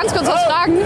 ganz kurz was fragen?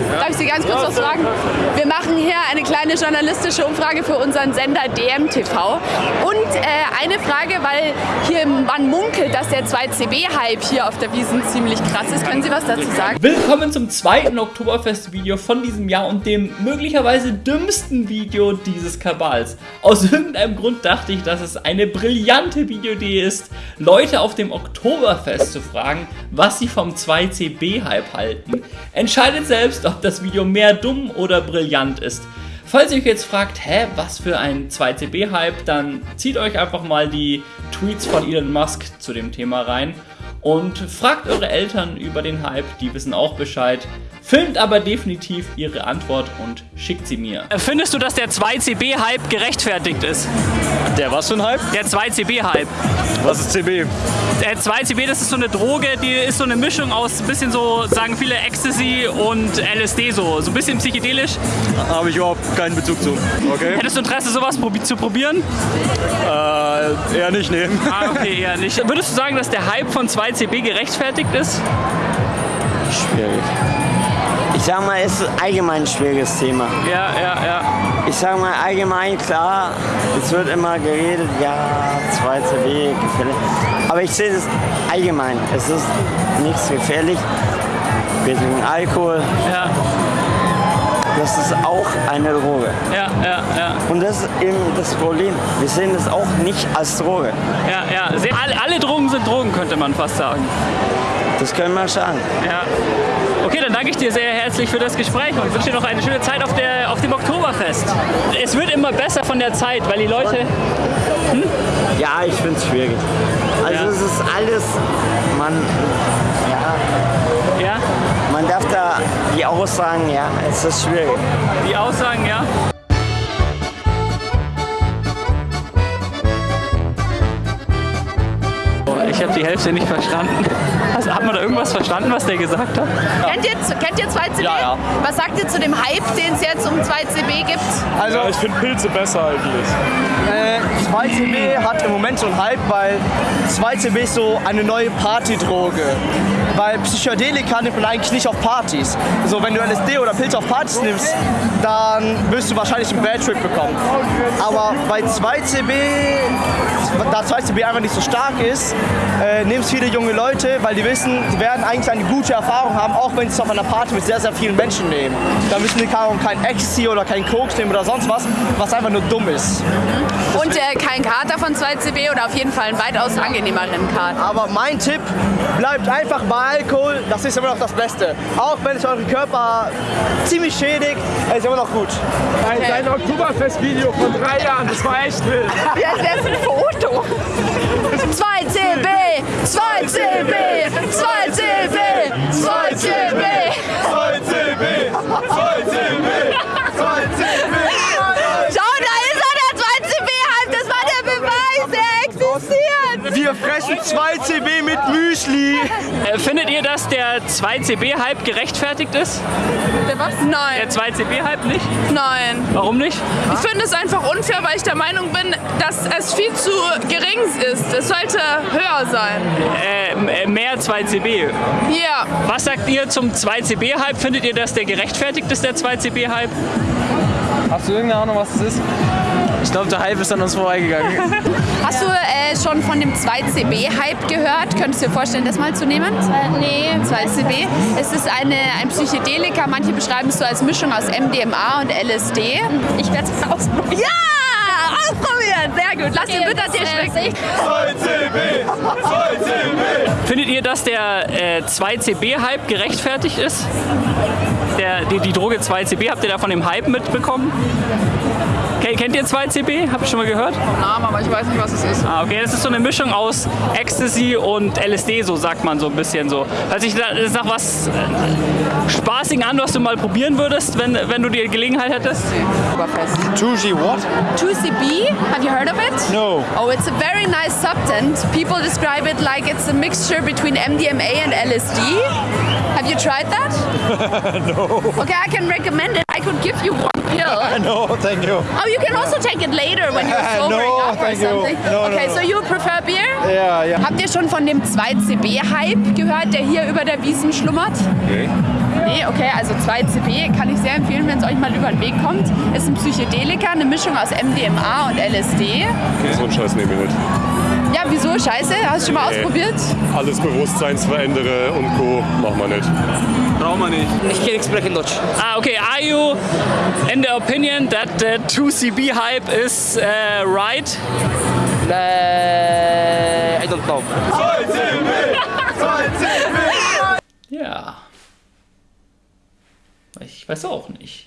Sie ganz kurz was fragen? Wir machen hier eine kleine journalistische Umfrage für unseren Sender DMTV. Und äh, eine Frage, weil hier man munkelt, dass der 2CB-Hype hier auf der Wiesen ziemlich krass ist. Können Sie was dazu sagen? Willkommen zum zweiten Oktoberfest-Video von diesem Jahr und dem möglicherweise dümmsten Video dieses Kabals. Aus irgendeinem Grund dachte ich, dass es eine brillante Videoidee ist, Leute auf dem Oktoberfest zu fragen, was sie vom 2CB-Hype halten. Entscheidet selbst, ob das Video mehr dumm oder brillant ist. Falls ihr euch jetzt fragt, hä, was für ein 2CB-Hype, dann zieht euch einfach mal die Tweets von Elon Musk zu dem Thema rein und fragt eure Eltern über den Hype, die wissen auch Bescheid. Filmt aber definitiv ihre Antwort und schickt sie mir. Findest du, dass der 2CB-Hype gerechtfertigt ist? Der was für ein Hype? Der 2CB-Hype. Was ist CB? Der 2CB, das ist so eine Droge, die ist so eine Mischung aus ein bisschen so, sagen viele, Ecstasy und LSD so. So ein bisschen psychedelisch. Habe ich überhaupt keinen Bezug zu. Okay. Hättest du Interesse, sowas zu probieren? Äh, eher nicht nehmen. Ah, okay, eher nicht. Würdest du sagen, dass der Hype von 2CB gerechtfertigt ist? Schwierig. Ich sag mal, es ist allgemein ein schwieriges Thema. Ja, ja, ja. Ich sag mal allgemein, klar, es wird immer geredet, ja, 2CB, gefährlich. Aber ich sehe es allgemein. Es ist nichts gefährlich. Wir trinken Alkohol. Ja, Das ist auch eine Droge. ja, ja, ja. Und das ist eben das Problem. Wir sehen das auch nicht als Droge. Ja, ja. Alle, alle Drogen sind Drogen, könnte man fast sagen. Das können wir sagen. Ja. Okay, dann danke ich dir sehr herzlich für das Gespräch und wünsche dir noch eine schöne Zeit auf, der, auf dem Oktoberfest. Es wird immer besser von der Zeit, weil die Leute. Ja, ich finde es schwierig. Also Ja. es ist alles, man, ja, Ja, man darf da die Aussagen, ja, es ist schwierig. die Aussagen, ja. Ich habe die Hälfte nicht verstanden. Hat man da irgendwas verstanden, was der gesagt hat? Kennt, ihr, kennt ihr 2CB? Ja, ja. Was sagt ihr zu dem Hype, den es jetzt um 2CB gibt? Also ich finde Pilze besser eigentlich. Äh, 2CB hat im Moment so einen Hype, weil 2CB ist so eine neue Partydroge. Weil Psychedelika nimmt man eigentlich nicht auf Partys. So, wenn du LSD oder Pilze auf Partys nimmst, dann wirst du wahrscheinlich einen Bad Trip bekommen. Aber bei 2CB, da 2CB einfach nicht so stark ist, äh, nehmen es viele junge Leute, weil die wissen, sie werden eigentlich eine gute Erfahrung haben, auch wenn sie es auf einer Party mit sehr, sehr vielen Menschen nehmen. Da müssen die Ahnung, kein Ecstasy oder kein Koks nehmen oder sonst was, was einfach nur dumm ist. Und äh, kein Kater von 2CB oder auf jeden Fall einen weitaus angenehmeren Kater. Aber mein Tipp, bleibt einfach bei Alkohol, das ist immer noch das Beste. Auch wenn es euren Körper ziemlich schädigt, es ist immer noch gut. Ein, Dein Oktoberfest-Video von drei Jahren, das war echt wild. Ja, das 2CB, 2CB, 2CB mit Müsli. Äh, findet ihr, dass der 2CB-Hype gerechtfertigt ist? Der was? Der Nein, 2CB-Hype nicht? nein. Warum nicht? Ich finde es einfach unfair, weil ich der Meinung bin, dass es viel zu gering ist. Es sollte höher sein. Äh, m- äh, mehr 2CB. Ja. Was sagt ihr zum 2CB-Hype? Findet ihr, dass der gerechtfertigt ist, der 2CB-Hype? Hast du irgendeine Ahnung, was das ist? Ich glaube, der Hype ist an uns vorbeigegangen. Hast du äh, schon von dem 2CB-Hype gehört? Könntest du dir vorstellen, das mal zu nehmen? Nee. 2CB. Es ist eine, ein Psychedelika. Manche beschreiben es so als Mischung aus MDMA und LSD. Ich werde es ausprobieren. Ja! Ausprobieren! Sehr gut. Lass den bitte dir schmecken. 2CB, 2CB. Findet ihr, dass der äh, 2CB-Hype gerechtfertigt ist? Der, die, die Droge 2CB, habt ihr da von dem Hype mitbekommen? Ke- Kennt ihr 2CB? Habt ihr schon mal gehört? Name, aber ich weiß nicht, was es ist. Ah, okay, das ist so eine Mischung aus Ecstasy und LSD, so sagt man so ein bisschen so. Hört sich da- das nach was äh, Spaßigen an, was du mal probieren würdest, wenn, wenn du die Gelegenheit hättest? 2G what? 2CB, have you heard of it? No. Oh, it's a very nice substance. People describe it like it's a mixture between MDMA and LSD. Have you tried that? no. Okay, I can recommend it. I could give you one pill. No, thank you. Oh, you can also take it later when you're No, sobering up or something. No, no, okay, no. so you prefer beer? Ja, ja. Habt ihr schon von dem 2CB-Hype gehört, der hier über der Wiesen schlummert? Nee. Nee, okay, also 2CB kann ich sehr empfehlen, wenn es euch mal über den Weg kommt. Ist ein Psychedelika, eine Mischung aus MDMA und LSD. So einen Scheiß nehme ich nicht. Ja, wieso? Scheiße? Hast du schon mal Nee. ausprobiert? Alles Bewusstseinsverändere und Co. machen wir nicht. Brauchen wir nicht. Ich kann nicht sprechen Deutsch. Ah, okay. Are you in the opinion that the 2CB hype is uh, right? Äh, I don't know. Ja. Ich weiß auch nicht.